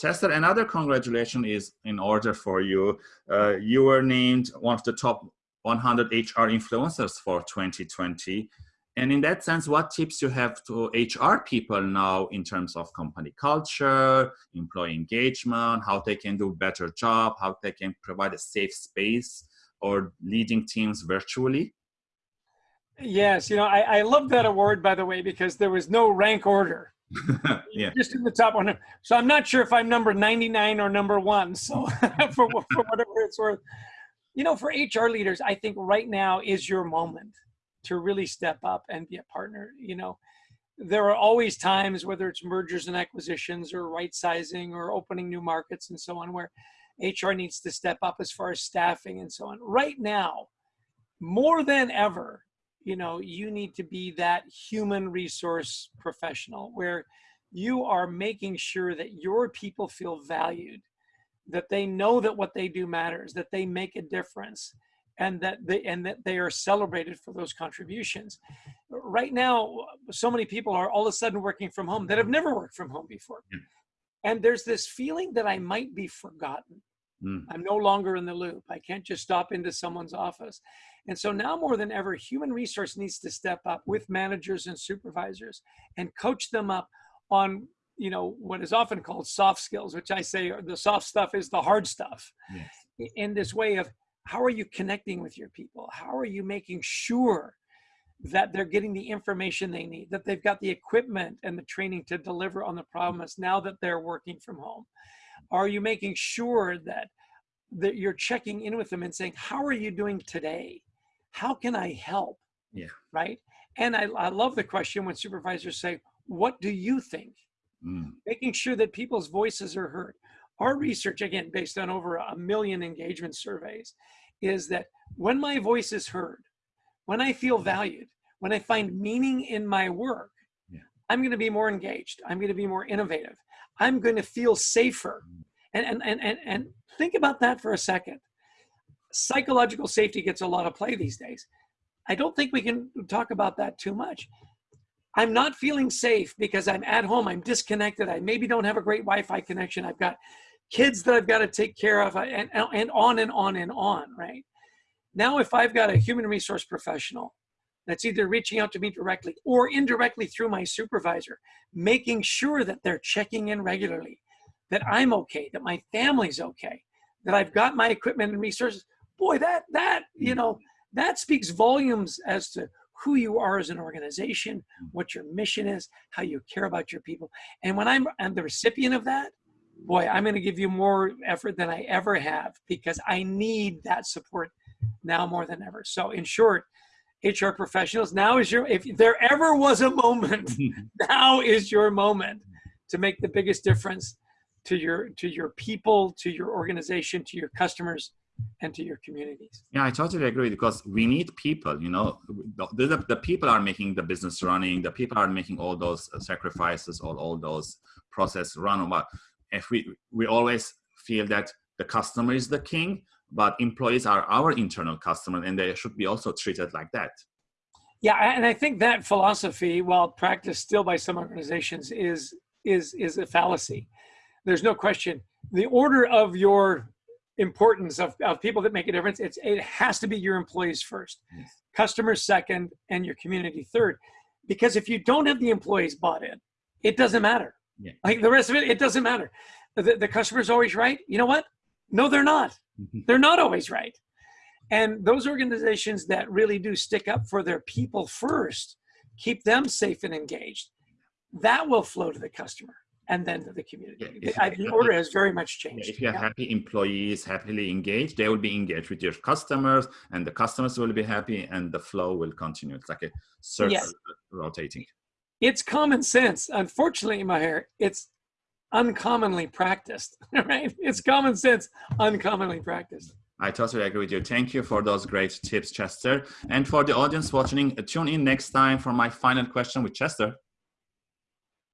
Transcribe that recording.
Chester, another congratulation is in order for you. Uh, you were named one of the top 100 HR influencers for 2020. And in that sense, what tips you have to HR people now in terms of company culture, employee engagement, how they can do better job, how they can provide a safe space or leading teams virtually? Yes, you know, I, I love that award, by the way, because there was no rank order. yeah. Just in the top one. So I'm not sure if I'm number 99 or number one. So for, for whatever it's worth, you know, for HR leaders, I think right now is your moment to really step up and be a partner. You know, there are always times, whether it's mergers and acquisitions or right sizing or opening new markets and so on, where HR needs to step up as far as staffing and so on. Right now, more than ever, you know, you need to be that human resource professional where you are making sure that your people feel valued, that they know that what they do matters, that they make a difference, and that they and that they are celebrated for those contributions. Right now, so many people are all of a sudden working from home that have never worked from home before. And there's this feeling that I might be forgotten. Mm. I'm no longer in the loop. I can't just stop into someone's office. And so now more than ever, human resource needs to step up with managers and supervisors and coach them up on you know what is often called soft skills which i say the soft stuff is the hard stuff yes. in this way of how are you connecting with your people how are you making sure that they're getting the information they need that they've got the equipment and the training to deliver on the promise now that they're working from home are you making sure that that you're checking in with them and saying how are you doing today? How can i help? Yeah. Right? And i, I love the question when supervisors say what do you think? Mm. making sure that people's voices are heard. Our research again based on over a million engagement surveys is that when my voice is heard when i feel valued when i find meaning in my work. I'm going to be more engaged. I'm going to be more innovative. I'm going to feel safer. And, and and and and think about that for a second. Psychological safety gets a lot of play these days. I don't think we can talk about that too much. I'm not feeling safe because I'm at home, I'm disconnected, I maybe don't have a great Wi Fi connection, I've got kids that I've got to take care of, and, and on and on and on, right? Now, if I've got a human resource professional that's either reaching out to me directly or indirectly through my supervisor, making sure that they're checking in regularly, that I'm okay, that my family's okay, that I've got my equipment and resources, boy, that, that, you know, that speaks volumes as to who you are as an organization, what your mission is, how you care about your people. And when I'm, I'm the recipient of that, boy, I'm going to give you more effort than I ever have because I need that support now more than ever. So, in short, HR professionals, now is your, if there ever was a moment, hmm. now is your moment to make the biggest difference to your to your people, to your organization, to your customers, and to your communities. Yeah, I totally agree because we need people, you know, the, the, the, people are making the business running, the people are making all those uh, sacrifices, all, all those process run. But if we, we always feel that the customer is the king, but employees are our internal customer and they should be also treated like that. Yeah, and I think that philosophy, while practiced still by some organizations, is is is a fallacy. There's no question. The order of your importance of, of people that make a difference. It's, it has to be your employees first, yes. customers second, and your community third. Because if you don't have the employees bought in, it doesn't matter. Yeah. Like the rest of it, it doesn't matter. The, the customer's always right. You know what? No, they're not. Mm-hmm. they're not always right. And those organizations that really do stick up for their people first, keep them safe and engaged, that will flow to the customer and then to the community. Yeah, the order has very much changed. If you have yeah. happy employees, happily engaged, they will be engaged with your customers, and the customers will be happy, and the flow will continue. It's like a circle yes. rotating. It's common sense. Unfortunately, Maher, it's uncommonly practiced. Right? It's common sense, uncommonly practiced. I totally agree with you. Thank you for those great tips, Chester. And for the audience watching, tune in next time for my final question with Chester.